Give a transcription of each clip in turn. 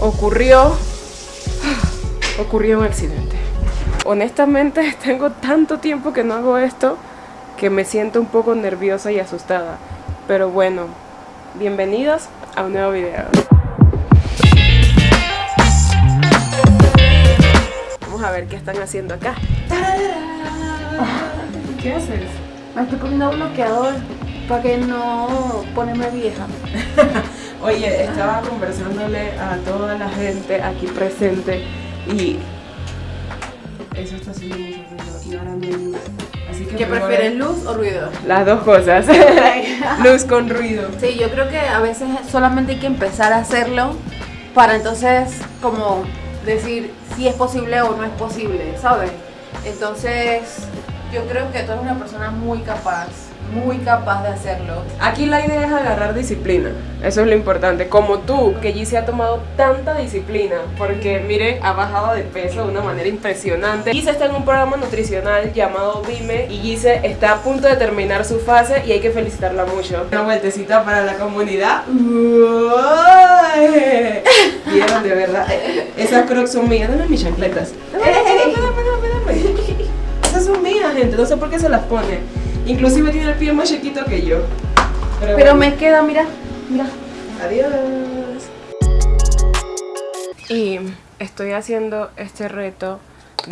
ocurrió, ocurrió un accidente. Honestamente tengo tanto tiempo que no hago esto que me siento un poco nerviosa y asustada. Pero bueno, bienvenidos a un nuevo video. Vamos a ver qué están haciendo acá. ¿Qué haces? Me estoy poniendo bloqueador para que no ponerme vieja. Oye, estaba conversándole a toda la gente aquí presente y eso está haciendo mucho ruido y ahora luz. Así que ¿Qué prefieres, luz o ruido? Las dos cosas. luz con ruido. Sí, yo creo que a veces solamente hay que empezar a hacerlo para entonces como decir si es posible o no es posible, ¿sabes? Entonces yo creo que tú eres una persona muy capaz, muy capaz de hacerlo. Aquí la idea es agarrar disciplina, eso es lo importante. Como tú, que Gise ha tomado tanta disciplina, porque miren, ha bajado de peso de una manera impresionante. Gise está en un programa nutricional llamado Dime y Gise está a punto de terminar su fase y hay que felicitarla mucho. Una vueltecita para la comunidad. Vieron, de verdad. Esas crocs son mías, dame mis chancletas. Dame, dame, dame, dame, dame. Esas son mías, gente, no sé por qué se las pone. Inclusive tiene el pie más chiquito que yo. Pero bueno. me queda, mira, mira. Adiós. Y estoy haciendo este reto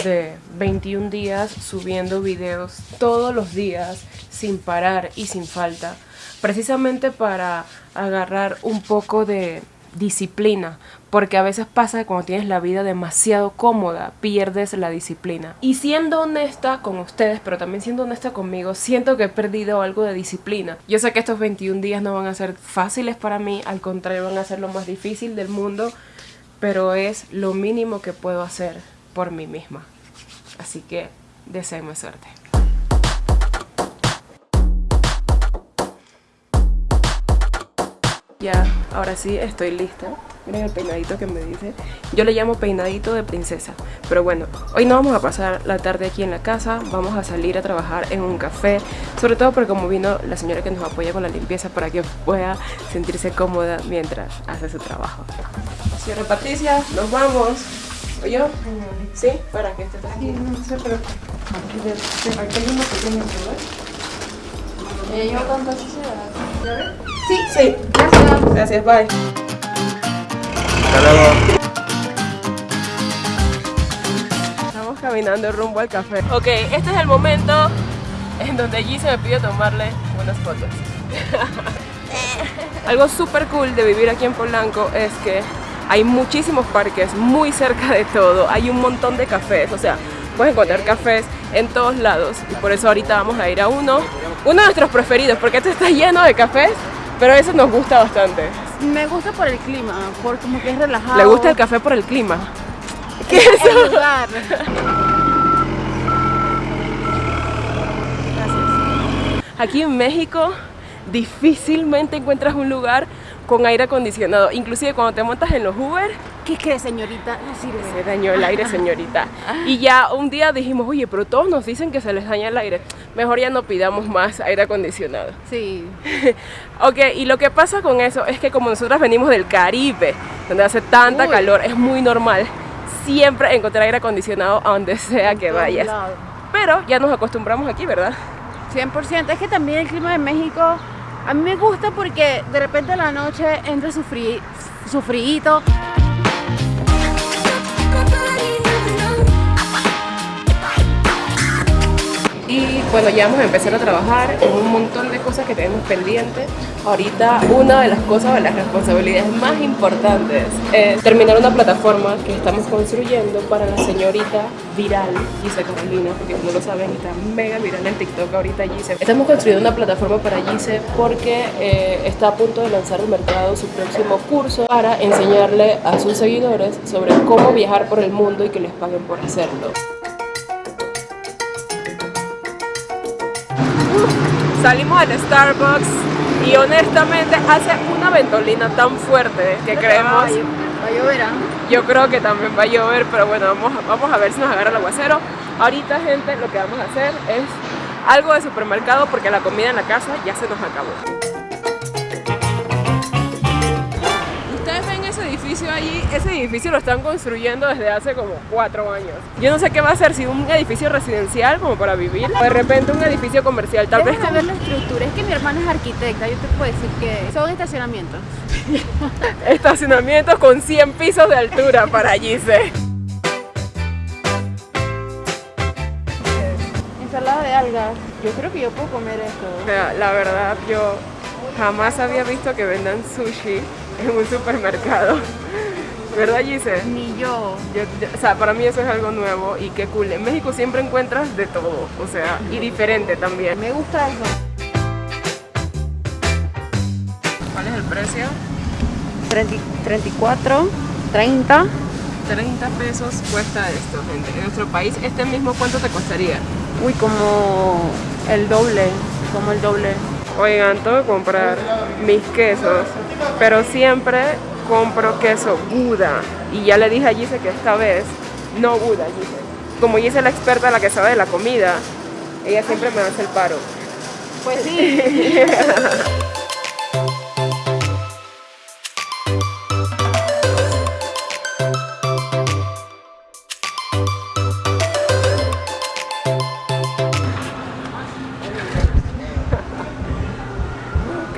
de 21 días subiendo videos todos los días sin parar y sin falta. Precisamente para agarrar un poco de disciplina, porque a veces pasa que cuando tienes la vida demasiado cómoda, pierdes la disciplina. Y siendo honesta con ustedes, pero también siendo honesta conmigo, siento que he perdido algo de disciplina. Yo sé que estos 21 días no van a ser fáciles para mí, al contrario van a ser lo más difícil del mundo, pero es lo mínimo que puedo hacer por mí misma. Así que deseenme suerte. Ya, ahora sí estoy lista. Miren el peinadito que me dice. Yo le llamo peinadito de princesa. Pero bueno, hoy no vamos a pasar la tarde aquí en la casa. Vamos a salir a trabajar en un café. Sobre todo porque como vino la señora que nos apoya con la limpieza para que pueda sentirse cómoda mientras hace su trabajo. Señora Patricia, nos vamos. ¿O yo? ¿Sí? ¿Para que estés aquí? no sé, pero aquí, hay uno pequeño, ¿verdad? Ya llevo tanta suciedad. ¿Ya ves? Sí, Sí. gracias. Gracias, bye. Hasta luego. Estamos caminando rumbo al café. Ok, este es el momento en donde G se me pide tomarle unas fotos. Algo súper cool de vivir aquí en Polanco es que hay muchísimos parques muy cerca de todo. Hay un montón de cafés, o sea, puedes encontrar cafés en todos lados. Y por eso ahorita vamos a ir a uno, uno de nuestros preferidos, porque este está lleno de cafés, pero ese nos gusta bastante. Me gusta por el clima, por como que es relajado. ¿Le gusta el café por el clima? ¿Qué es eso? El lugar. Aquí en México difícilmente encuentras un lugar con aire acondicionado. Inclusive cuando te montas en los Uber, ¿Qué crees, señorita? No sirve. se dañó el aire, señorita. Y ya un día dijimos, oye, pero todos nos dicen que se les daña el aire. Mejor ya no pidamos más aire acondicionado. Sí. ok, y lo que pasa con eso es que como nosotras venimos del Caribe, donde hace tanta Uy. calor, es muy normal siempre encontrar aire acondicionado a donde sea que vayas. Pero ya nos acostumbramos aquí, ¿verdad? 100%. Es que también el clima de México a mí me gusta porque de repente en la noche entra su, frí, su. Bueno, ya vamos a empezar a trabajar en un montón de cosas que tenemos pendientes. Ahorita una de las cosas, de las responsabilidades más importantes es terminar una plataforma que estamos construyendo para la señorita viral Gise Carolina, porque como lo saben está mega viral en TikTok ahorita Gise. Estamos construyendo una plataforma para Gise porque eh, está a punto de lanzar al mercado su próximo curso para enseñarle a sus seguidores sobre cómo viajar por el mundo y que les paguen por hacerlo. Salimos del Starbucks y honestamente hace una ventolina tan fuerte que creemos, Va a llover, ¿ah? yo creo que también va a llover, pero bueno, vamos, vamos a ver si nos agarra el aguacero. Ahorita gente lo que vamos a hacer es algo de supermercado porque la comida en la casa ya se nos acabó. Edificio allí ese edificio lo están construyendo desde hace como cuatro años. Yo no sé qué va a ser, si un edificio residencial como para vivir, o de repente un edificio comercial, tal vez como- ver la estructura. Es que mi hermana es arquitecta. Yo te puedo decir que son estacionamientos. estacionamientos con 100 pisos de altura para Gise. Ensalada de algas. Yo creo que yo puedo comer O esto. sea, la verdad, yo jamás había visto que vendan sushi en un supermercado. ¿Verdad, Gise? Ni yo. Yo- yo- o sea, para mí eso es algo nuevo y qué cool. En México siempre encuentras de todo, o sea, y diferente también. Me gusta eso. ¿Cuál es el precio? 34, 30. 30 pesos cuesta esto, gente. En nuestro país, este mismo, ¿cuánto te costaría? Uy, como el doble. Como el doble. Oigan, tengo que comprar mis quesos, pero siempre compro queso Gouda. Y ya le dije a Gise que esta vez no Gouda, Gise. Como Gise es la experta, la que sabe de la comida, ella siempre me hace el paro. Pues sí.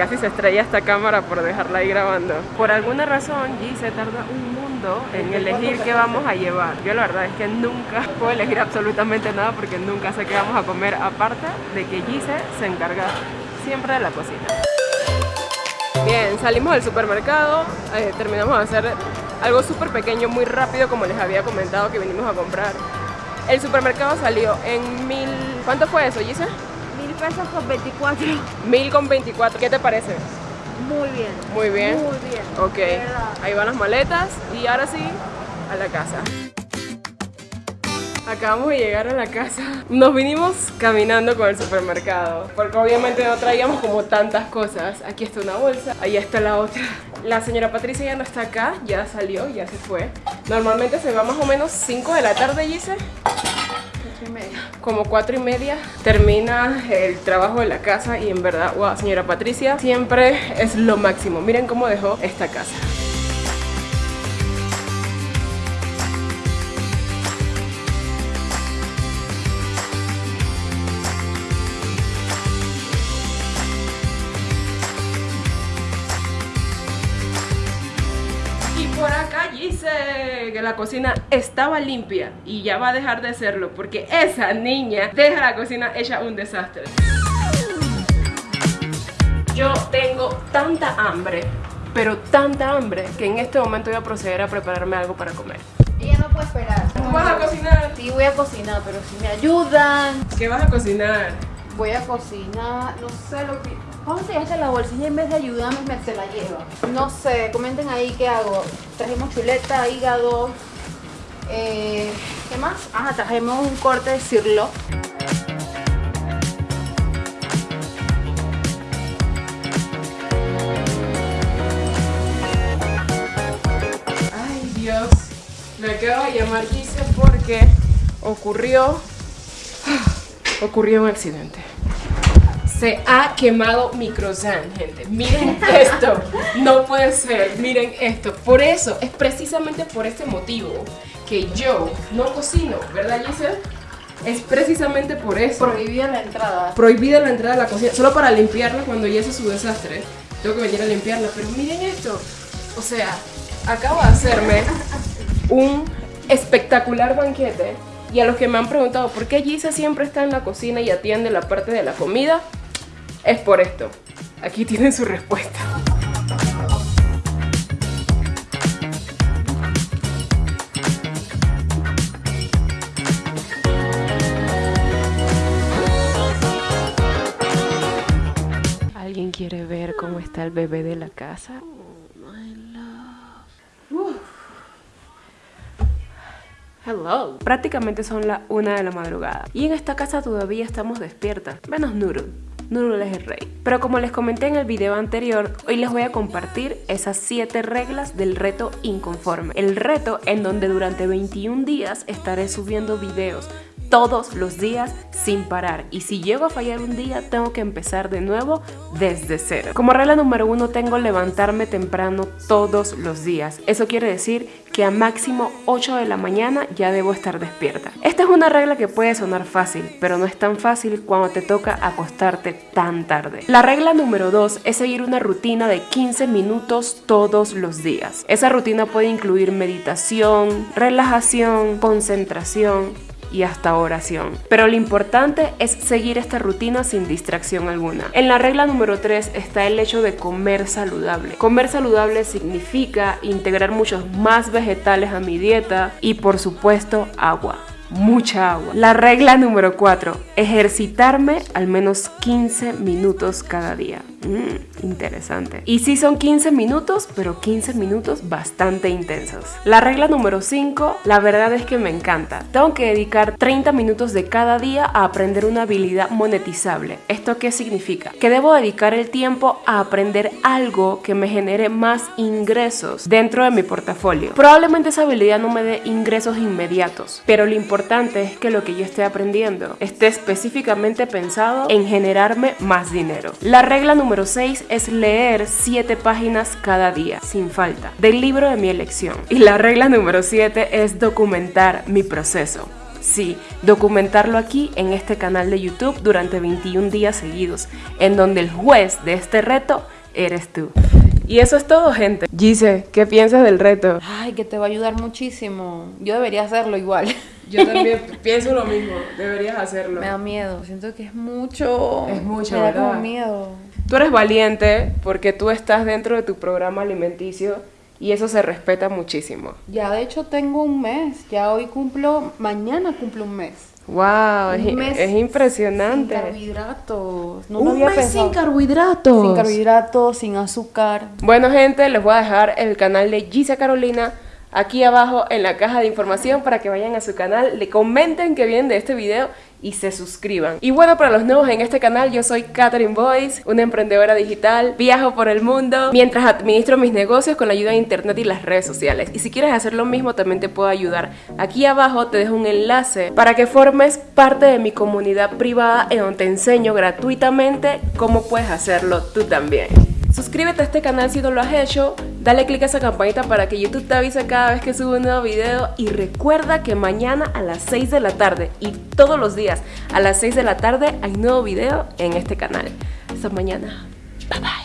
Casi se estrella esta cámara por dejarla ahí grabando. Por alguna razón, Gise tarda un mundo en elegir qué vamos a llevar. Yo la verdad es que nunca puedo elegir absolutamente nada porque nunca sé qué vamos a comer, aparte de que Gise se encarga siempre de la cocina. Bien, salimos del supermercado, eh, terminamos de hacer algo súper pequeño, muy rápido, como les había comentado que vinimos a comprar. El supermercado salió en mil... ¿Cuánto fue eso, Gise? Pesos con 24. Mil con 24. ¿Qué te parece? Muy bien. Muy bien. Muy bien. Ok, ahí van las maletas y ahora sí, a la casa. Acabamos de llegar a la casa. Nos vinimos caminando con el supermercado, porque obviamente no traíamos como tantas cosas. Aquí está una bolsa, ahí está la otra. La señora Patricia ya no está acá, ya salió, ya se fue. Normalmente se va más o menos 5 de la tarde, Gise. Y media. Como 4 y media termina el trabajo de la casa y en verdad, wow, señora Patricia, siempre es lo máximo. Miren cómo dejó esta casa. Que la cocina estaba limpia y ya va a dejar de serlo porque esa niña deja la cocina hecha un desastre. Yo tengo tanta hambre, pero tanta hambre que en este momento voy a proceder a prepararme algo para comer. Ella no puede esperar. ¿Tú vas a cocinar? Sí, voy a cocinar, pero si me ayudan. ¿Qué vas a cocinar? Voy a cocinar, no sé lo que... ¿Cómo se hace la bolsilla en vez de ayudarme me se la lleva? No sé, comenten ahí qué hago. Trajimos chuleta, hígado. eh, ¿Qué más? Ajá, trajimos un corte de cirlo. Ay Dios, me acabo de llamar Gise porque ocurrió, ocurrió un accidente. Se ha quemado mi croissant, gente. Miren esto. No puede ser. Miren esto. Por eso, es precisamente por este motivo que yo no cocino, ¿verdad, Giselle? Es precisamente por eso. Prohibida la entrada. Prohibida la entrada a la cocina, solo para limpiarla cuando ya hace su desastre. Tengo que venir a limpiarla, pero miren esto. O sea, acabo de hacerme un espectacular banquete. Y a los que me han preguntado por qué Gisa siempre está en la cocina y atiende la parte de la comida, es por esto. Aquí tienen su respuesta. ¿Alguien quiere ver cómo está el bebé de la casa? Hello. Prácticamente son las una de la madrugada. Y en esta casa todavía estamos despiertas. Menos Nurul. Nurul es el rey. Pero como les comenté en el video anterior, hoy les voy a compartir esas 7 reglas del reto inconforme. El reto en donde durante 21 días estaré subiendo videos todos los días sin parar. Y si llego a fallar un día, tengo que empezar de nuevo desde cero. Como regla número uno, tengo levantarme temprano todos los días. Eso quiere decir que a máximo 8 de la mañana ya debo estar despierta. Esta es una regla que puede sonar fácil, pero no es tan fácil cuando te toca acostarte tan tarde. La regla número 2 es seguir una rutina de 15 minutos todos los días. Esa rutina puede incluir meditación, relajación, concentración, y hasta oración. Pero lo importante es seguir esta rutina sin distracción alguna. En la regla número 3 está el hecho de comer saludable. Comer saludable significa integrar muchos más vegetales a mi dieta y por supuesto agua mucha agua. La regla número 4, ejercitarme al menos 15 minutos cada día. Mm, interesante. Y sí son 15 minutos, pero 15 minutos bastante intensos. La regla número 5, la verdad es que me encanta. Tengo que dedicar 30 minutos de cada día a aprender una habilidad monetizable. ¿Esto qué significa? Que debo dedicar el tiempo a aprender algo que me genere más ingresos dentro de mi portafolio. Probablemente esa habilidad no me dé ingresos inmediatos, pero lo importante es que lo que yo esté aprendiendo esté específicamente pensado en generarme más dinero. La regla número número 6 es leer 7 páginas cada día, sin falta, del libro de mi elección. Y la regla número 7 es documentar mi proceso. Sí, documentarlo aquí en este canal de YouTube durante 21 días seguidos, en donde el juez de este reto eres tú. Y eso es todo, gente. Gise, ¿qué piensas del reto? Ay, que te va a ayudar muchísimo. Yo debería hacerlo igual. Yo también pienso lo mismo. Deberías hacerlo. Me da miedo. Siento que es mucho. Es mucho, Me da ¿verdad? como miedo. Tú eres valiente porque tú estás dentro de tu programa alimenticio y eso se respeta muchísimo. Ya de hecho tengo un mes. Ya hoy cumplo. Mañana cumplo un mes. Wow, es, mes es impresionante. Sin carbohidratos. No Un había mes pensado. sin carbohidratos. Sin carbohidratos, sin azúcar. Bueno, gente, les voy a dejar el canal de Gisa Carolina aquí abajo en la caja de información para que vayan a su canal, le comenten que vienen de este video y se suscriban. Y bueno, para los nuevos en este canal, yo soy Catherine Boyce, una emprendedora digital, viajo por el mundo mientras administro mis negocios con la ayuda de internet y las redes sociales. Y si quieres hacer lo mismo, también te puedo ayudar. Aquí abajo te dejo un enlace para que formes parte de mi comunidad privada en donde te enseño gratuitamente cómo puedes hacerlo tú también. Suscríbete a este canal si no lo has hecho, dale click a esa campanita para que YouTube te avise cada vez que subo un nuevo video y recuerda que mañana a las 6 de la tarde y todos los días a las 6 de la tarde hay nuevo video en este canal. Hasta mañana. Bye bye.